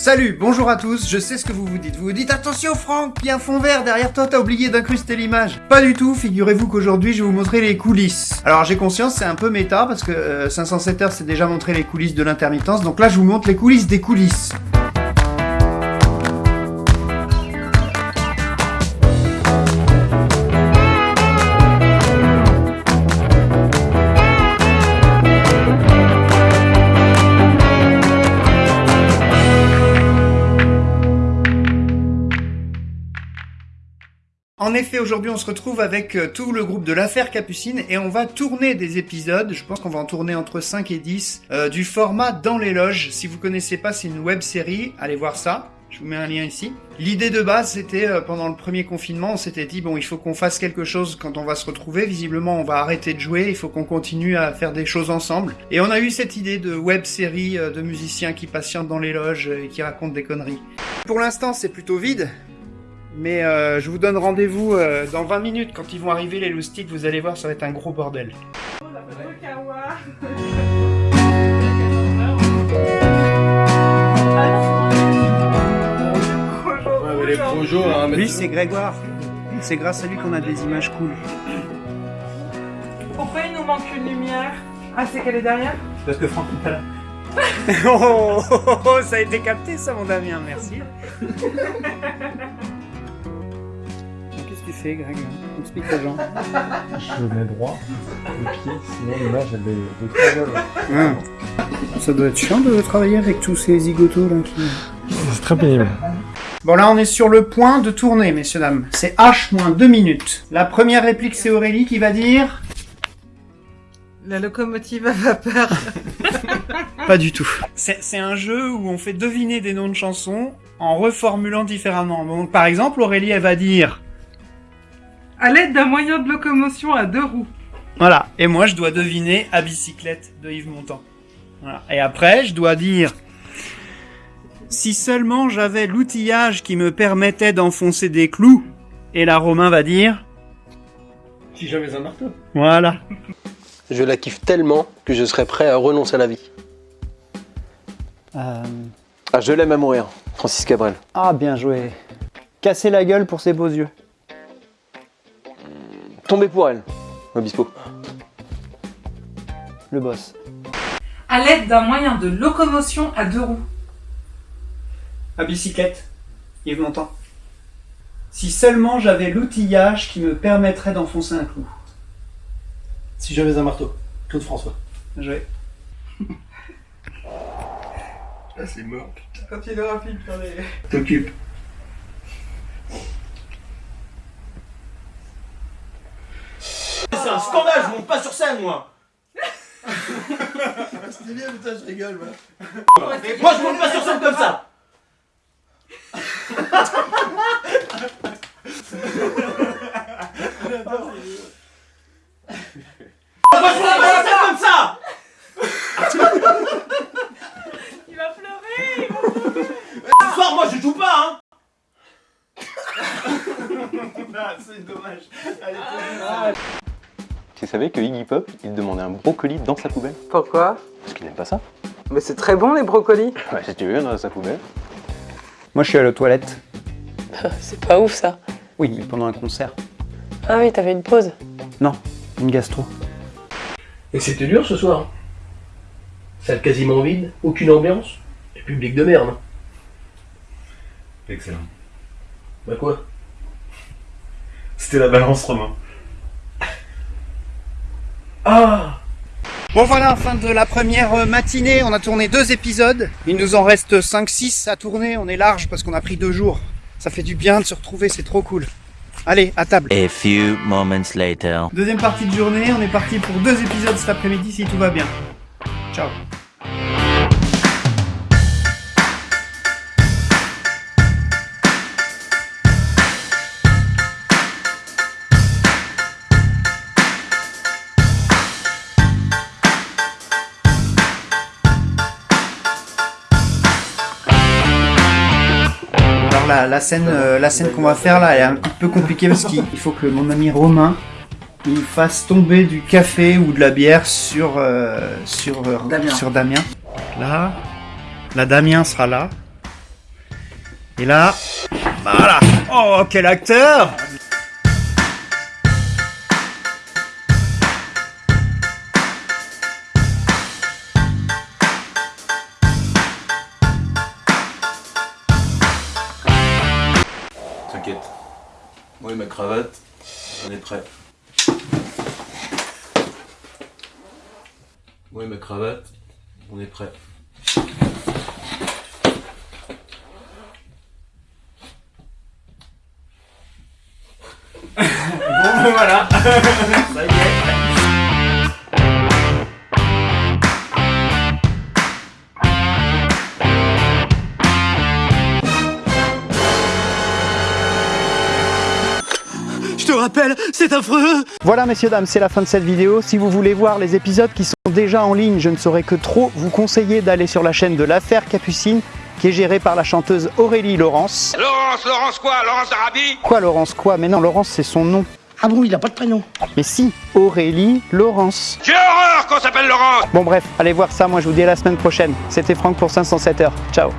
Salut, bonjour à tous, je sais ce que vous vous dites. Vous vous dites attention Franck, il y a un fond vert derrière toi, t'as oublié d'incruster l'image. Pas du tout, figurez-vous qu'aujourd'hui je vais vous montrer les coulisses. Alors j'ai conscience, c'est un peu méta parce que euh, 507 heures c'est déjà montré les coulisses de l'intermittence, donc là je vous montre les coulisses des coulisses. En effet, aujourd'hui, on se retrouve avec euh, tout le groupe de l'affaire Capucine et on va tourner des épisodes, je pense qu'on va en tourner entre 5 et 10, euh, du format Dans les loges. Si vous connaissez pas, c'est une web série, allez voir ça. Je vous mets un lien ici. L'idée de base, c'était euh, pendant le premier confinement, on s'était dit bon, il faut qu'on fasse quelque chose quand on va se retrouver. Visiblement, on va arrêter de jouer, il faut qu'on continue à faire des choses ensemble. Et on a eu cette idée de web série de musiciens qui patientent dans les loges et qui racontent des conneries. Pour l'instant, c'est plutôt vide, mais euh, je vous donne rendez-vous euh, dans 20 minutes quand ils vont arriver les loustiques, vous allez voir, ça va être un gros bordel. Projos, hein, Lui, c'est Grégoire. C'est grâce à lui qu'on a des images cool. Pourquoi il nous manque une lumière? Ah, c'est qu'elle est derrière? Parce que Franck n'est pas là. oh, oh, oh, oh, ça a été capté ça, mon Damien, merci. Tu fais, Greg Explique aux gens. Je mets droit, les pieds, sinon l'image elle est de Ah. Ça doit être chiant de travailler avec tous ces zigotos là qui. C'est très pénible. Bon là on est sur le point de tourner messieurs dames. C'est H moins 2 minutes. La première réplique c'est Aurélie qui va dire La locomotive à vapeur. Pas du tout. C'est c'est un jeu où on fait deviner des noms de chansons en reformulant différemment. Donc par exemple Aurélie elle va dire À l'aide d'un moyen de locomotion à deux roues. voilà et moi je dois deviner à bicyclette de Yves Montand. Voilà. Et après je dois dire si seulement j'avais l'outillage qui me permettait d'enfoncer des clous. Et là Romain va dire Si j'avais un marteau. voilà. Je la kiffe tellement que je serais prêt à renoncer à la vie. Euh, Ah, je l'aime à mourir, Francis Cabrel. Ah, bien joué. Casser la gueule pour ses beaux yeux. Tomber pour elle, Obispo. Le boss. À l'aide d'un moyen de locomotion à deux roues. À bicyclette, Yves Montand. Si seulement j'avais l'outillage qui me permettrait d'enfoncer un clou. Si j'avais un marteau, Claude François. Bien joué. Ah, c'est mort, putain. Quand il. T'occupe. C'est un scandale, je monte pas sur scène moi. C'était bien, putain, je rigole, moi. Moi je monte pas sur scène comme ça. Moi je monte pas sur scène comme ça. Il va pleurer Ce soir moi je joue pas hein. C'est dommage. Tu savais que Iggy Pop, il demandait un brocoli dans sa poubelle Pourquoi Parce qu'il n'aime pas ça. Mais c'est très bon les brocolis. Bah, si tu veux, dans sa poubelle. Moi, je suis à la toilette. C'est pas ouf ça. Oui, mais pendant un concert. Ah oui, t'avais une pause. Non, une gastro. Et c'était dur ce soir. Salle quasiment vide, aucune ambiance, et public de merde. Excellent. Bah quoi? C'était la balance, Romain. Ah Bon voilà, fin de la première euh, matinée, on a tourné deux épisodes. Il nous en reste 5-6 à tourner, on est large parce qu'on a pris deux jours. Ça fait du bien de se retrouver, c'est trop cool. Allez, à table. A few moments later. Deuxième partie de journée, on est parti pour deux épisodes cet après-midi si tout va bien. Ciao. La, la scène, euh, la scène qu'on va faire là elle est un petit peu compliquée parce qu'il il faut que mon ami Romain il fasse tomber du café ou de la bière sur euh, sur euh, Damien. sur Damien. Là, la Damien sera là Et là, voilà. Oh, quel acteur cravate, on est prêt. Moi et ma cravate, on est prêt. Bon, voilà. Ça y est. rappelle, c'est affreux Voilà messieurs dames, c'est la fin de cette vidéo. Si vous voulez voir les épisodes qui sont déjà en ligne, je ne saurais que trop vous conseiller d'aller sur la chaîne de l'affaire Capucine qui est gérée par la chanteuse Aurélie Laurence. Laurence, Laurence quoi? Laurence Arabi? Quoi Laurence quoi? Mais non, Laurence c'est son nom. Ah bon, il a pas de prénom? Mais si, Aurélie Laurence. J'ai horreur qu'on s'appelle Laurence Bon bref, allez voir ça, moi je vous dis à la semaine prochaine. C'était Franck pour 507 heures. Ciao